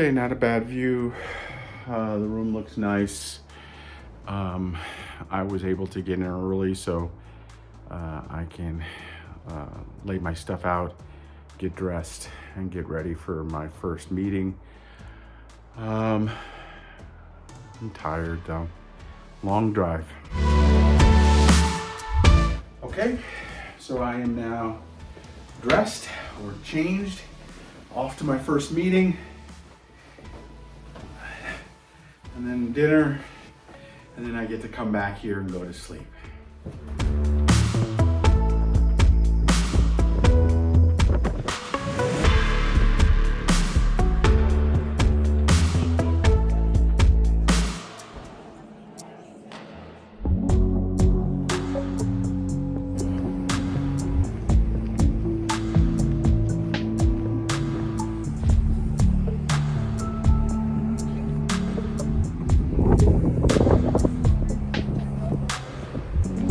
Okay, not a bad view. Uh, the room looks nice. Um, I was able to get in early so uh, I can uh, lay my stuff out, get dressed, and get ready for my first meeting. Um, I'm tired though. Long drive. Okay, so I am now dressed or changed, off to my first meeting, and then dinner, and then I get to come back here and go to sleep.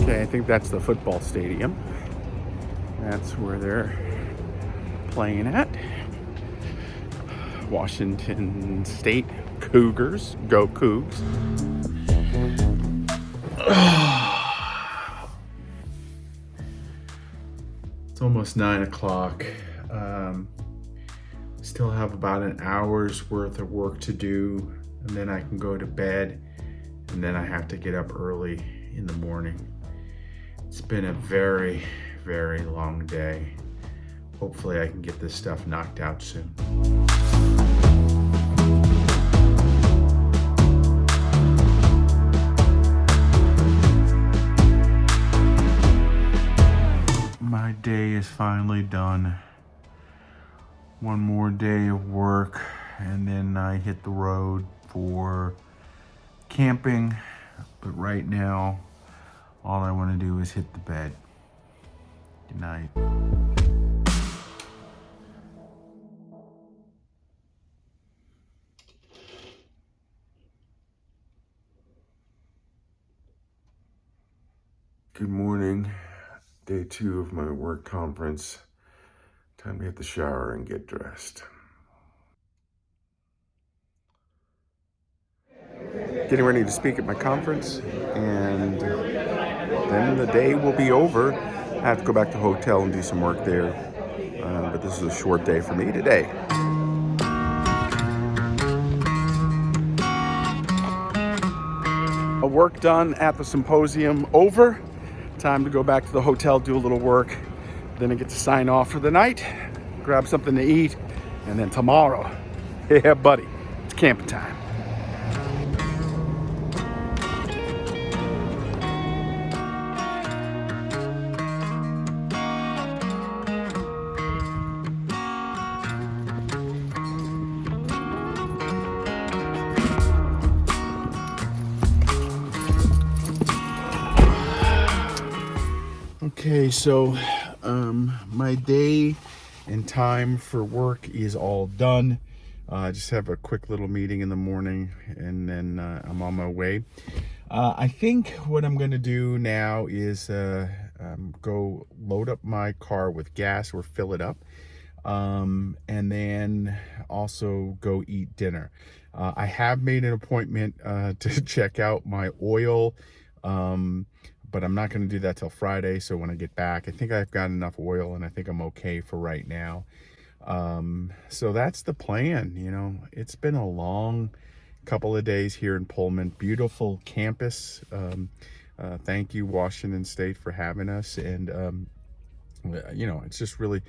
I think that's the football stadium. That's where they're playing at. Washington State Cougars. Go Cougs. It's almost nine o'clock. Um, still have about an hour's worth of work to do and then I can go to bed and then I have to get up early in the morning. It's been a very, very long day. Hopefully I can get this stuff knocked out soon. My day is finally done. One more day of work and then I hit the road for camping. But right now, all I want to do is hit the bed. Good night. Good morning. Day two of my work conference. Time to hit the shower and get dressed. Getting ready to speak at my conference, and then the day will be over. I have to go back to hotel and do some work there, uh, but this is a short day for me today. A work done at the symposium over. Time to go back to the hotel, do a little work. Then I get to sign off for the night, grab something to eat, and then tomorrow, yeah, buddy, it's camping time. Okay, so um, my day and time for work is all done. Uh, I just have a quick little meeting in the morning and then uh, I'm on my way. Uh, I think what I'm going to do now is uh, um, go load up my car with gas or fill it up. Um, and then also go eat dinner. Uh, I have made an appointment to check out my oil um, but I'm not going to do that till Friday. So when I get back, I think I've got enough oil and I think I'm okay for right now. Um, so that's the plan. You know, it's been a long couple of days here in Pullman. Beautiful campus. Um, uh, thank you, Washington State, for having us. And, um, you know, it's just really,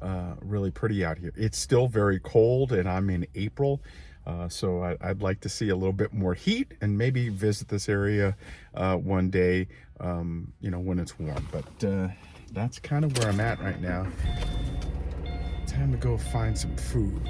uh, really pretty out here. It's still very cold and I'm in April. Uh, so I, would like to see a little bit more heat and maybe visit this area uh, one day, um, you know, when it's warm. But uh, that's kind of where I'm at right now. Time to go find some food.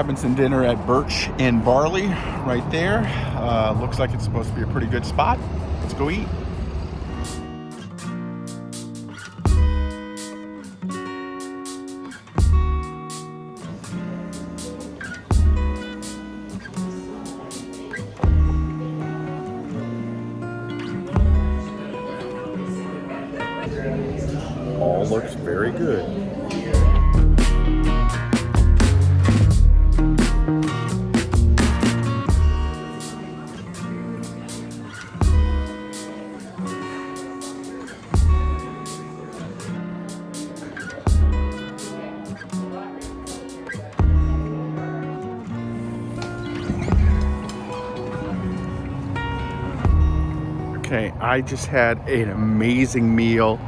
Grabbing some dinner at Birch and Barley right there. Uh, looks like it's supposed to be a pretty good spot. Let's go eat. Okay, I just had an amazing meal.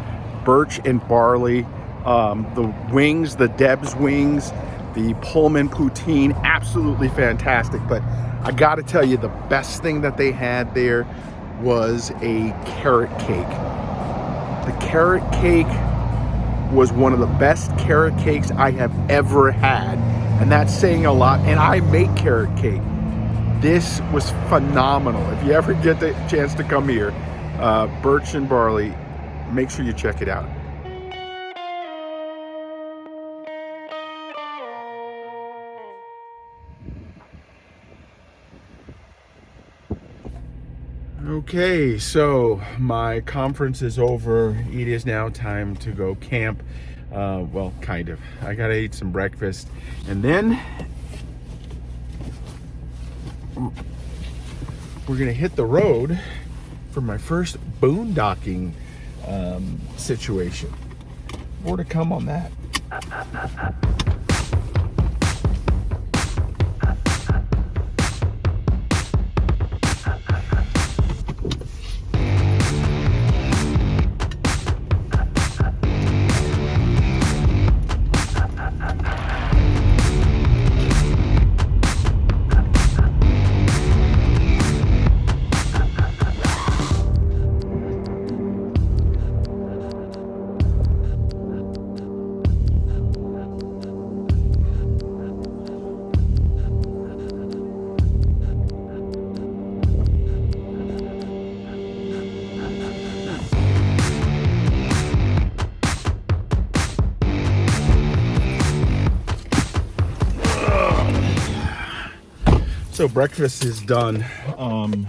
Birch and barley, um, the wings, the Deb's wings, the Pullman poutine, absolutely fantastic. But I gotta tell you, the best thing that they had there was a carrot cake. The carrot cake was one of the best carrot cakes I have ever had. And that's saying a lot. And I make carrot cake. This was phenomenal. If you ever get the chance to come here, uh, Birch and Barley, make sure you check it out. Okay, so my conference is over. It is now time to go camp. Uh, well, kind of. I gotta eat some breakfast and then we're gonna hit the road for my first boondocking um, situation. More to come on that. So breakfast is done. Um,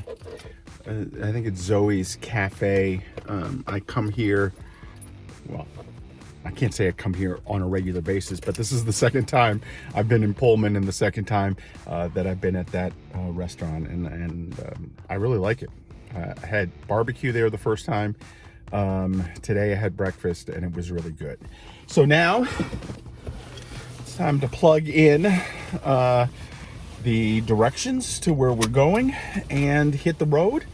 I think it's Zoe's Cafe. Um, I come here, well, I can't say I come here on a regular basis, but this is the second time I've been in Pullman and the second time uh, that I've been at that uh, restaurant and, and um, I really like it. Uh, I had barbecue there the first time. Um, today I had breakfast and it was really good. So now it's time to plug in uh, the directions to where we're going and hit the road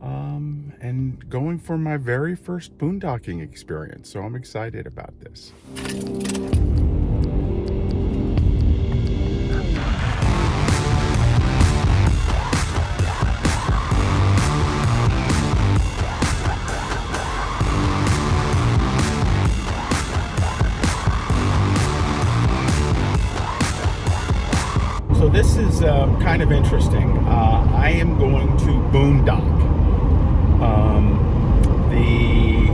um, and going for my very first boondocking experience. So I'm excited about this. this kind of interesting. Uh, I am going to Boondock. Um, the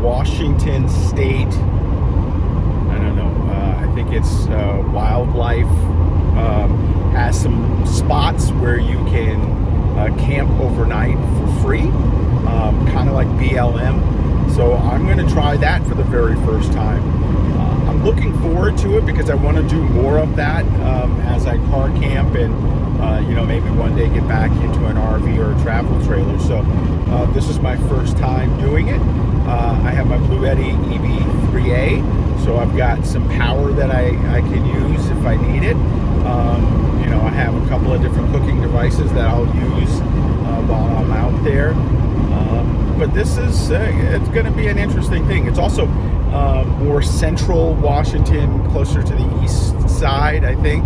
Washington State, I don't know, uh, I think it's uh, wildlife, um, has some spots where you can uh, camp overnight for free, um, kind of like BLM. So I'm going to try that for the very first time looking forward to it because I want to do more of that um, as I car camp and uh, you know maybe one day get back into an RV or a travel trailer. So uh, this is my first time doing it. Uh, I have my Bluetti EB3A, so I've got some power that I, I can use if I need it. Um, you know, I have a couple of different cooking devices that I'll use uh, while I'm out there. Um, but this is, uh, it's going to be an interesting thing. It's also uh, more central Washington, closer to the east side, I think,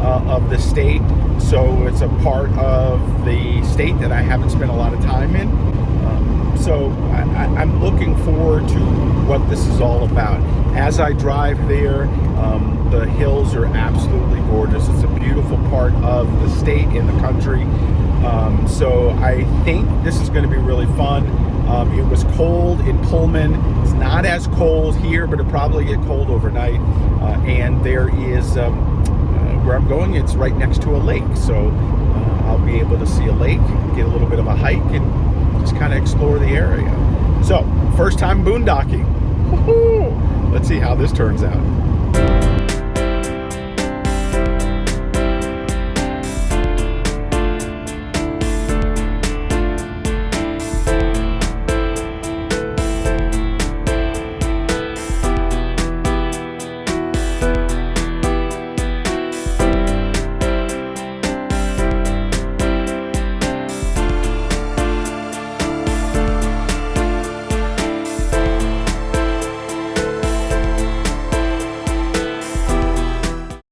uh, of the state. So it's a part of the state that I haven't spent a lot of time in. Um, so I, I'm looking forward to what this is all about. As I drive there, um, the hills are absolutely gorgeous. It's a beautiful part of the state and the country. Um, so I think this is going to be really fun. Um, it was cold in Pullman. It's not as cold here, but it probably get cold overnight. Uh, and there is um, uh, where I'm going. It's right next to a lake, so uh, I'll be able to see a lake, get a little bit of a hike, and just kind of explore the area. So first time boondocking. Let's see how this turns out.